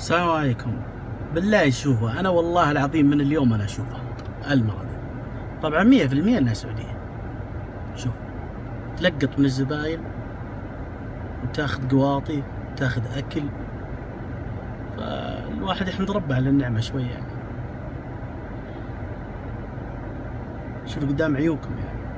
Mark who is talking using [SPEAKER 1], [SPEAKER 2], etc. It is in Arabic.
[SPEAKER 1] السلام عليكم. بالله شوفوا أنا والله العظيم من اليوم أنا اشوفها المغرب طبعا 100% إنها سعودية. شوف تلقط من الزباين وتاخذ قواطي تاخذ أكل. فالواحد يحمد ربه على النعمة شوية يعني. شوف قدام عيوكم يعني.